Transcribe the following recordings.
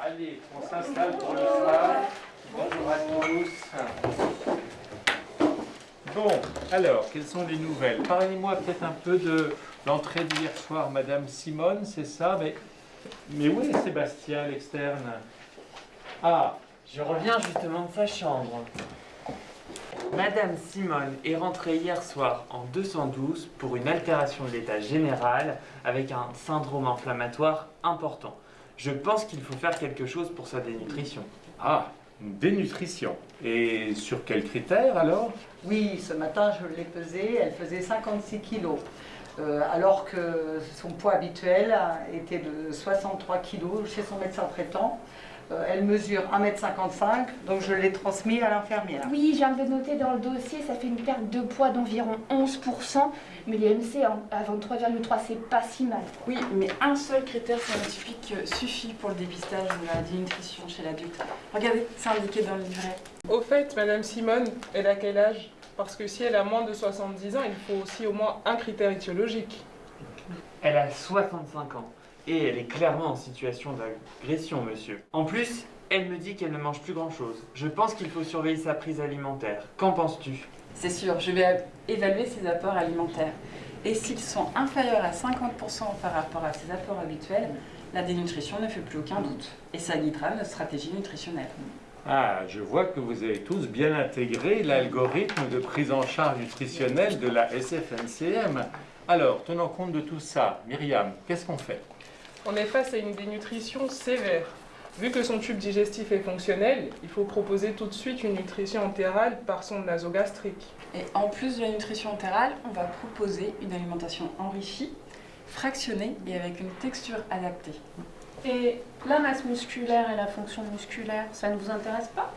Allez, on s'installe pour le. Bonjour à tous. Bon, alors, quelles sont les nouvelles? Parlez-moi peut-être un peu de l'entrée d'hier soir, Madame Simone, c'est ça? Mais, mais où est Sébastien, l'externe? Ah, Je reviens justement de sa chambre. Madame Simone est rentrée hier soir en 212 pour une altération de l'état général avec un syndrome inflammatoire important. Je pense qu'il faut faire quelque chose pour sa dénutrition. ah, une dénutrition. Et sur quels critères alors? Oui, ce matin je l'ai pesée, elle faisait 56 kilos. Euh, alors que son poids habituel était de 63 kilos chez son médecin traitant. Euh, elle mesure 1m55, donc je l'ai transmis à l'infirmière. Oui, je viens de le noter dans le dossier, ça fait une perte de poids d'environ 11%, mais l'IMC à 23,3, c'est pas si mal. Oui, mais un seul critère scientifique suffit pour le dépistage de la dénutrition chez l'adulte. Regardez, c'est indiqué dans le livret. Au fait, Madame Simone, elle a quel âge? Parce que si elle a moins de 70 ans, il faut aussi au moins un critère étiologique. Elle a 65 ans et elle est clairement en situation d'agression, monsieur. En plus, elle me dit qu'elle ne mange plus grand-chose. Je pense qu'il faut surveiller sa prise alimentaire. Qu'en penses-tu? C'est sûr, je vais évaluer ses apports alimentaires. Et s'ils sont inférieurs à 50% par rapport à ses apports habituels, la dénutrition ne fait plus aucun doute. Et ça guidera notre stratégie nutritionnelle. Ah, je vois que vous avez tous bien intégré l'algorithme de prise en charge nutritionnelle de la SFNCM. Alors, tenant compte de tout ça, Myriam, qu'est-ce qu'on fait? On est face à une dénutrition sévère. Vu que son tube digestif est fonctionnel, il faut proposer tout de suite une nutrition entérale par sonde nasogastrique. Et en plus de la nutrition entérale, on va proposer une alimentation enrichie, fractionnée et avec une texture adaptée. Et la masse musculaire et la fonction musculaire, ça ne vous intéresse pas?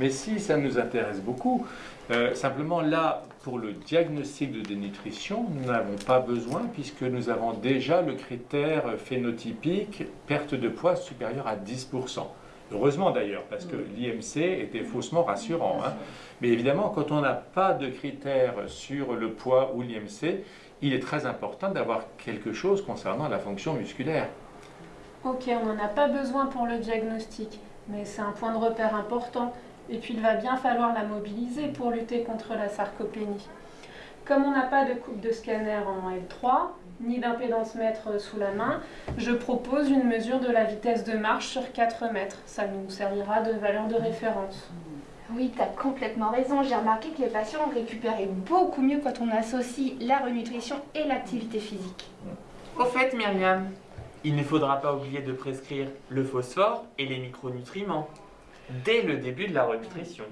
Mais si, ça nous intéresse beaucoup. Euh, simplement là, pour le diagnostic de dénutrition, nous n'avons pas besoin puisque nous avons déjà le critère phénotypique perte de poids supérieure à 10%. Heureusement d'ailleurs, parce que l'IMC était faussement rassurant. hein. Mais évidemment, quand on n'a pas de critères sur le poids ou l'IMC, il est très important d'avoir quelque chose concernant la fonction musculaire. Ok, on n'en a pas besoin pour le diagnostic, mais c'est un point de repère important. Et puis il va bien falloir la mobiliser pour lutter contre la sarcopénie. Comme on n'a pas de coupe de scanner en L3, ni d'impédance mètre sous la main, je propose une mesure de la vitesse de marche sur 4 mètres. Ça nous servira de valeur de référence. Oui, tu as complètement raison. J'ai remarqué que les patients récupéraient beaucoup mieux quand on associe la renutrition et l'activité physique. Au fait, Myriam, il ne faudra pas oublier de prescrire le phosphore et les micronutriments dès le début de la renutrition.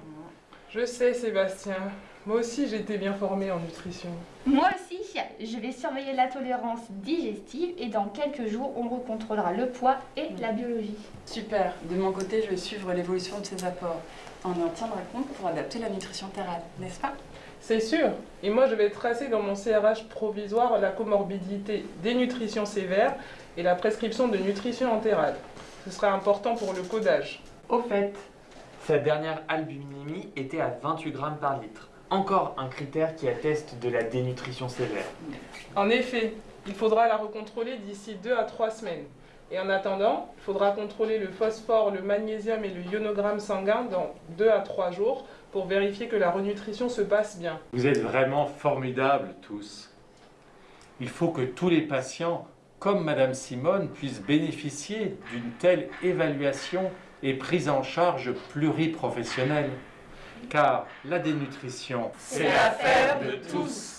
Je sais, Sébastien. Moi aussi, j'ai été bien formée en nutrition. Moi aussi, je vais surveiller la tolérance digestive et dans quelques jours, on recontrôlera le poids et la biologie. Super, de mon côté, je vais suivre l'évolution de ses apports. On en tiendra compte pour adapter la nutrition entérale, n'est-ce pas? C'est sûr. Et moi, je vais tracer dans mon CRH provisoire la comorbidité dénutrition sévère et la prescription de nutrition entérale. Ce sera important pour le codage. Au fait, sa dernière albuminémie était à 28 grammes par litre. Encore un critère qui atteste de la dénutrition sévère. En effet, il faudra la recontrôler d'ici 2 à 3 semaines. Et en attendant, il faudra contrôler le phosphore, le magnésium et le ionogramme sanguin dans 2 à 3 jours pour vérifier que la renutrition se passe bien. Vous êtes vraiment formidables tous. Il faut que tous les patients, comme Madame Simone, puissent bénéficier d'une telle évaluation et prise en charge pluriprofessionnelle. Car la dénutrition, C'est l'affaire de tous.